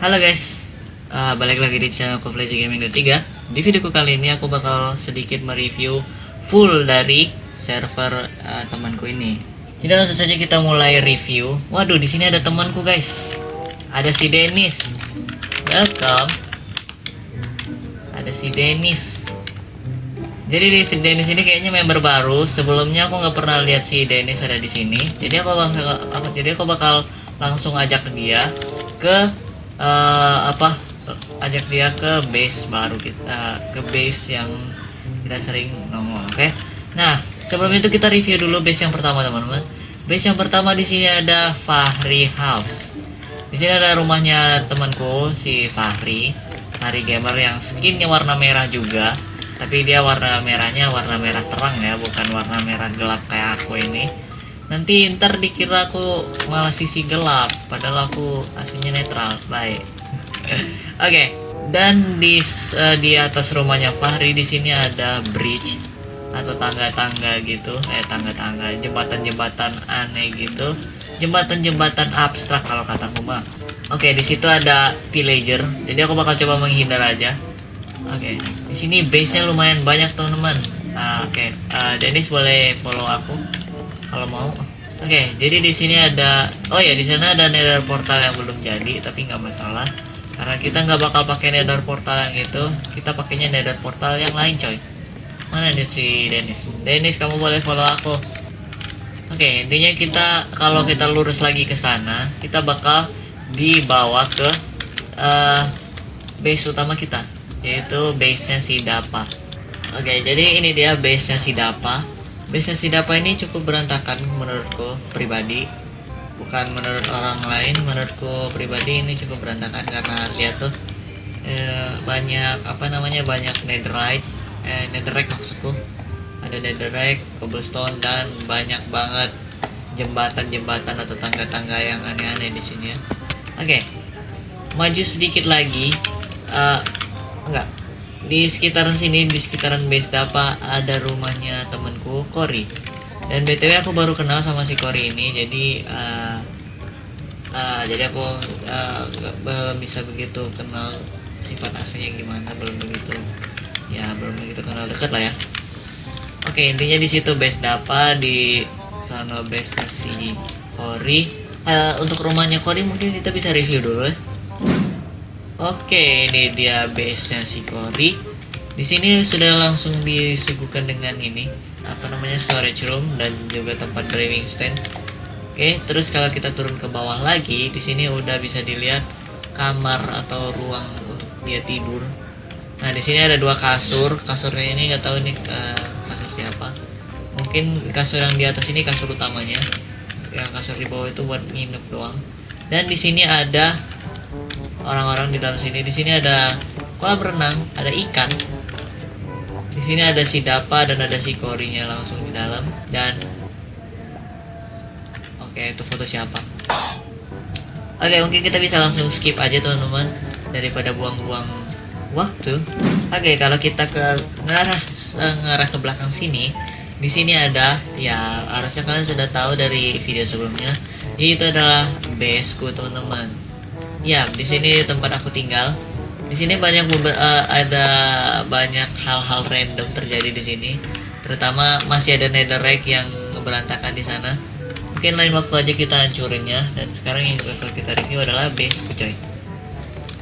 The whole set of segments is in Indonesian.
Halo guys, uh, balik lagi di channel Play Gaming 23 Di videoku kali ini aku bakal sedikit mereview full dari server uh, temanku ini. Jadi langsung saja kita mulai review. Waduh, di sini ada temanku guys. Ada si Dennis. Welcome. Ada si Dennis. Jadi di si Dennis ini kayaknya member baru. Sebelumnya aku nggak pernah lihat si Dennis ada di sini. Jadi aku bakal, aku, jadi aku bakal langsung ajak dia ke uh, apa? Ajak dia ke base baru kita, ke base yang kita sering nongol. Oke. Okay? Nah, sebelum itu kita review dulu base yang pertama teman-teman. Base yang pertama di sini ada Fahri House. Di sini ada rumahnya temanku si Fahri, Fahri gamer yang skinnya warna merah juga tapi dia warna merahnya warna merah terang ya bukan warna merah gelap kayak aku ini nanti ntar dikira aku malah sisi gelap padahal aku aslinya netral baik oke okay. dan di uh, di atas rumahnya Fahri di sini ada bridge atau tangga-tangga gitu eh tangga-tangga jembatan-jembatan aneh gitu jembatan-jembatan abstrak kalau kata mah oke okay, di situ ada villager jadi aku bakal coba menghindar aja Oke, okay. di sini base-nya lumayan banyak teman-teman. Uh, Oke, okay. uh, Dennis boleh follow aku kalau mau. Oke, okay, jadi di sini ada, oh ya di sana ada nether portal yang belum jadi, tapi nggak masalah. Karena kita nggak bakal pakai nether portal yang itu, kita pakainya nether portal yang lain, coy. Mana nih si Dennis? Dennis, kamu boleh follow aku. Oke, okay, intinya kita kalau kita lurus lagi ke sana, kita bakal dibawa ke uh, base utama kita yaitu base-nya si Dapa. Oke, jadi ini dia base-nya si Dapa. Base-nya si Dapa ini cukup berantakan menurutku pribadi. Bukan menurut orang lain, menurutku pribadi ini cukup berantakan karena lihat tuh eh, banyak apa namanya banyak netherite, eh, netherite maksudku. Ada netherite, cobblestone dan banyak banget jembatan-jembatan atau tangga-tangga yang aneh-aneh di sini ya. Oke. Maju sedikit lagi. Uh, enggak di sekitaran sini di sekitaran base dapa ada rumahnya temanku Kori. Dan btw aku baru kenal sama si Kori ini jadi uh, uh, jadi aku uh, belum bisa begitu kenal sifat aslinya gimana belum begitu ya belum begitu kenal dekat lah ya. Oke intinya di situ base dapa di sana base si Kori. Uh, untuk rumahnya Kori mungkin kita bisa review dulu ya Oke, ini dia base-nya si Cory. Di sini sudah langsung disuguhkan dengan ini, apa namanya storage room dan juga tempat brewing stand. Oke, terus kalau kita turun ke bawah lagi, di sini udah bisa dilihat kamar atau ruang untuk dia tidur. Nah, di sini ada dua kasur. Kasurnya ini nggak tahu nih uh, kasur siapa. Mungkin kasur yang di atas ini kasur utamanya. Yang kasur di bawah itu buat nginep doang. Dan di sini ada orang-orang di dalam sini. Di sini ada kolam renang, ada ikan. Di sini ada si Dapa dan ada si Korinya langsung di dalam dan Oke, itu foto siapa? Oke, mungkin kita bisa langsung skip aja teman-teman daripada buang-buang waktu. Oke, kalau kita ke ngarah ngarah ke belakang sini, di sini ada ya harusnya kalian sudah tahu dari video sebelumnya. Itu adalah baseku teman-teman Ya, di sini tempat aku tinggal. Di sini banyak uh, ada banyak hal-hal random terjadi di sini. Terutama masih ada netherrack yang berantakan di sana. Mungkin lain waktu aja kita hancurinnya dan sekarang yang bakal kita review adalah base coy.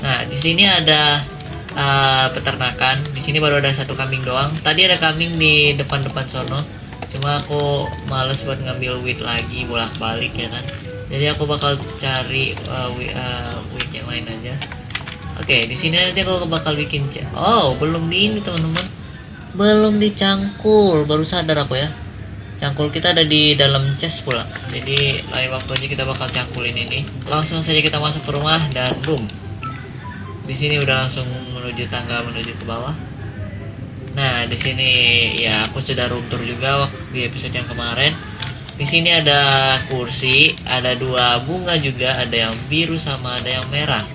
Nah, di sini ada uh, peternakan. Di sini baru ada satu kambing doang. Tadi ada kambing di depan-depan sono. Cuma aku males buat ngambil wheat lagi bolak-balik ya kan? Jadi aku bakal cari uh, uh, wig yang lain aja. Oke okay, di sini nanti aku bakal bikin oh belum di ini teman-teman. Belum dicangkul baru sadar aku ya. Cangkul kita ada di dalam chest pula. Jadi lain waktu aja kita bakal cangkulin ini. Langsung saja kita masuk ke rumah dan boom. Di sini udah langsung menuju tangga menuju ke bawah nah di sini ya aku sudah room tour juga waktu di episode yang kemarin di sini ada kursi, ada dua bunga juga, ada yang biru sama ada yang merah.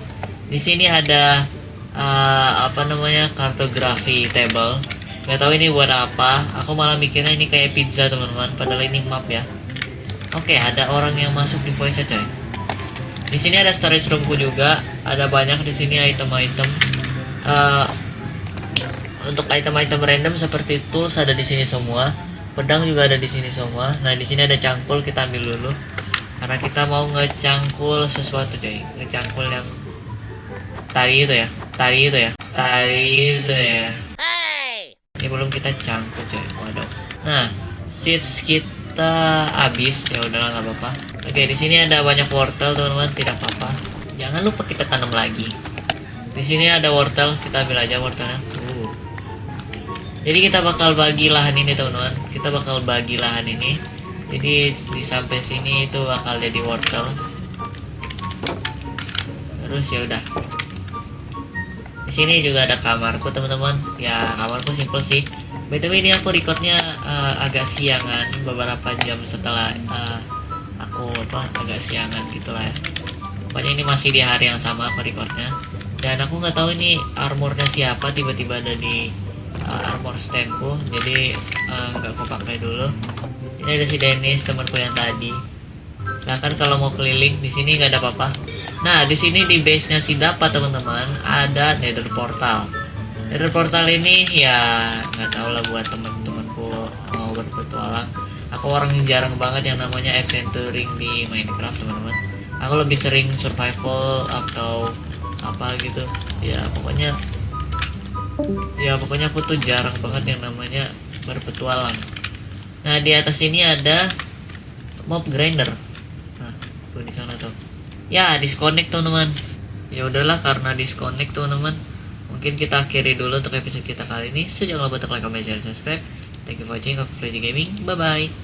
Di sini ada uh, apa namanya kartografi table. Gak tahu ini buat apa. Aku malah mikirnya ini kayak pizza teman-teman, padahal ini map ya. Oke, ada orang yang masuk di voice coy. di sini ada storage roomku juga ada banyak di sini item-item Eh, untuk item-item random seperti tools ada di sini semua. Pedang juga ada di sini semua. Nah di sini ada cangkul kita ambil dulu. Karena kita mau ngecangkul sesuatu coy. Ngecangkul yang tadi itu ya. Tadi itu ya. Tadi itu ya. Ini belum kita cangkul coy. Waduh. Nah seeds kita habis. Ya udahlah nggak apa-apa. Oke di sini ada banyak wortel teman-teman. Tidak apa-apa. Jangan lupa kita tanam lagi. Di sini ada wortel. Kita ambil aja wortelnya. uh. Jadi kita bakal bagi lahan ini teman-teman. Kita bakal bagi lahan ini. Jadi di sampai sini itu bakal jadi wortel. Terus ya udah. Di sini juga ada kamarku teman-teman. Ya kamarku simple sih. Btw ini aku recordnya uh, agak siangan. Beberapa jam setelah uh, aku apa agak siangan gitulah ya. Pokoknya ini masih di hari yang sama aku recordnya. Dan aku nggak tahu ini armornya siapa tiba-tiba ada di uh, armor standku jadi uh, nggak aku pakai dulu. Ini ada si Dennis temanku yang tadi. Silahkan kalau mau keliling di sini nggak ada apa-apa. Nah di sini di base nya si dapat teman-teman ada nether portal. Nether portal ini ya nggak tahu lah buat teman-temanku mau berpetualang. Aku orang jarang banget yang namanya adventuring di Minecraft teman-teman. Aku lebih sering survival atau apa gitu. Ya pokoknya ya pokoknya aku tuh jarang banget yang namanya berpetualang. Nah di atas ini ada mob grinder. Nah tuh di sana tuh. Ya disconnect teman-teman. Ya udahlah karena disconnect teman-teman mungkin kita akhiri dulu untuk episode kita kali ini. Jangan lupa untuk like comment share subscribe. Thank you for watching aku Freddy Gaming. Bye bye